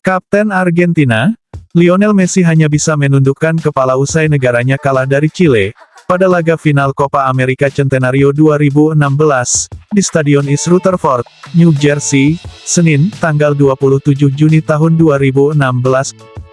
Kapten Argentina, Lionel Messi hanya bisa menundukkan kepala usai negaranya kalah dari Chile, pada laga final Copa America Centenario 2016, di Stadion East Rutherford, New Jersey, Senin, tanggal 27 Juni tahun 2016.